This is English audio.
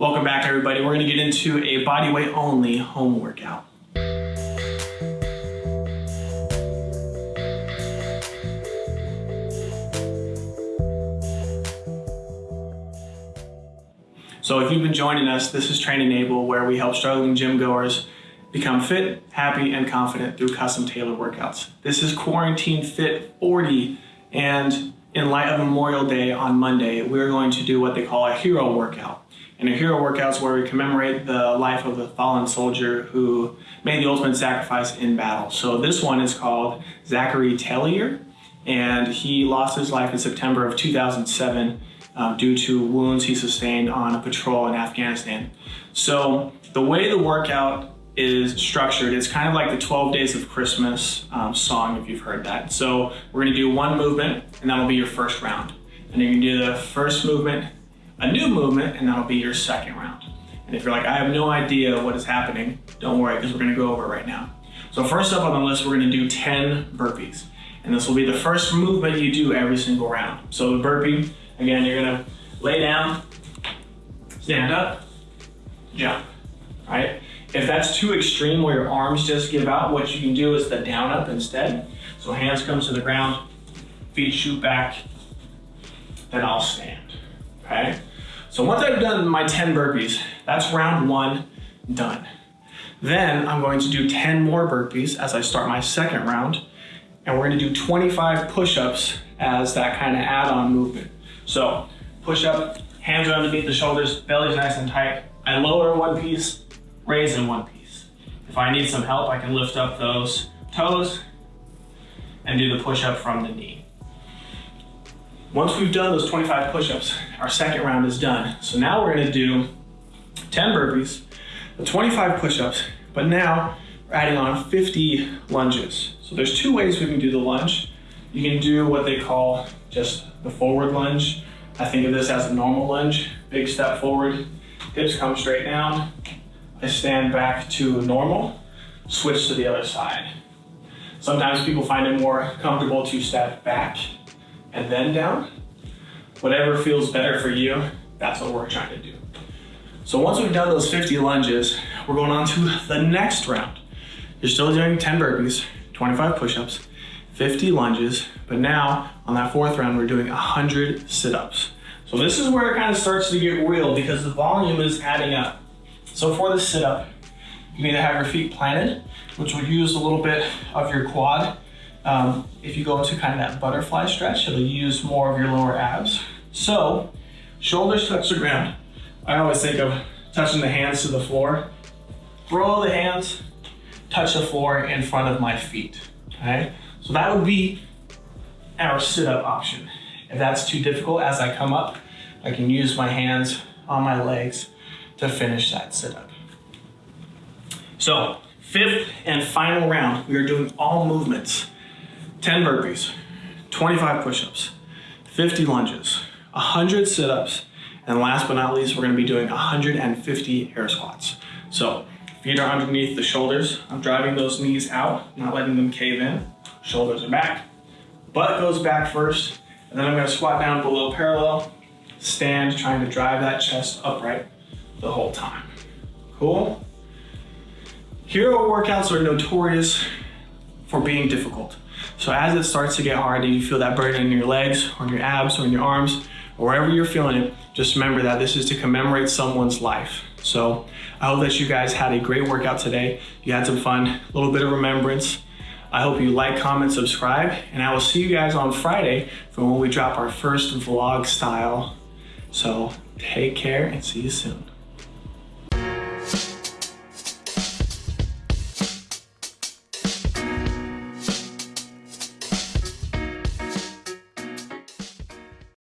Welcome back everybody. We're gonna get into a body weight only home workout. So if you've been joining us, this is Train Enable where we help struggling gym goers become fit, happy, and confident through custom tailored workouts. This is Quarantine Fit 40 and in light of Memorial Day on Monday, we're going to do what they call a hero workout. And a hero workout is where we commemorate the life of a fallen soldier who made the ultimate sacrifice in battle. So this one is called Zachary Tellier, and he lost his life in September of 2007 um, due to wounds he sustained on a patrol in Afghanistan. So the way the workout is structured, it's kind of like the 12 Days of Christmas um, song, if you've heard that. So we're gonna do one movement, and that'll be your first round. And you're gonna do the first movement, a new movement, and that'll be your second round. And if you're like, I have no idea what is happening, don't worry, because we're gonna go over it right now. So first up on the list, we're gonna do 10 burpees. And this will be the first movement you do every single round. So the burpee, again, you're gonna lay down, stand up, jump, right? If that's too extreme where your arms just give out, what you can do is the down up instead. So hands come to the ground, feet shoot back, then I'll stand, okay? So once I've done my 10 burpees, that's round one done. Then I'm going to do 10 more burpees as I start my second round, and we're gonna do 25 push-ups as that kind of add-on movement. So push up, hands are underneath the shoulders, belly's nice and tight. I lower one piece, raise in one piece. If I need some help, I can lift up those toes and do the push-up from the knee. Once we've done those 25 push-ups, our second round is done. So now we're gonna do 10 burpees, 25 push-ups, but now we're adding on 50 lunges. So there's two ways we can do the lunge. You can do what they call just the forward lunge. I think of this as a normal lunge, big step forward, hips come straight down. I stand back to normal, switch to the other side. Sometimes people find it more comfortable to step back and then down. Whatever feels better for you, that's what we're trying to do. So once we've done those 50 lunges, we're going on to the next round. You're still doing 10 burpees, 25 push-ups, 50 lunges, but now on that fourth round, we're doing 100 sit-ups. So this is where it kind of starts to get real because the volume is adding up. So for the sit-up, you need to have your feet planted, which will use a little bit of your quad um, if you go into kind of that butterfly stretch, it'll use more of your lower abs. So, shoulders touch the ground. I always think of touching the hands to the floor. Throw the hands, touch the floor in front of my feet, okay? So that would be our sit-up option. If that's too difficult as I come up, I can use my hands on my legs to finish that sit-up. So, fifth and final round, we are doing all movements. 10 burpees, 25 push-ups, 50 lunges, 100 sit-ups, and last but not least, we're gonna be doing 150 air squats. So feet are underneath the shoulders. I'm driving those knees out, not letting them cave in. Shoulders are back. Butt goes back first, and then I'm gonna squat down below parallel, stand trying to drive that chest upright the whole time. Cool? Hero workouts are notorious for being difficult. So as it starts to get hard and you feel that burden in your legs or in your abs or in your arms or wherever you're feeling it, just remember that this is to commemorate someone's life. So I hope that you guys had a great workout today. You had some fun, a little bit of remembrance. I hope you like, comment, subscribe, and I will see you guys on Friday for when we drop our first vlog style. So take care and see you soon.